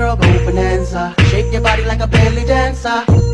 girl, go bonanza. Shake your body like a belly dancer.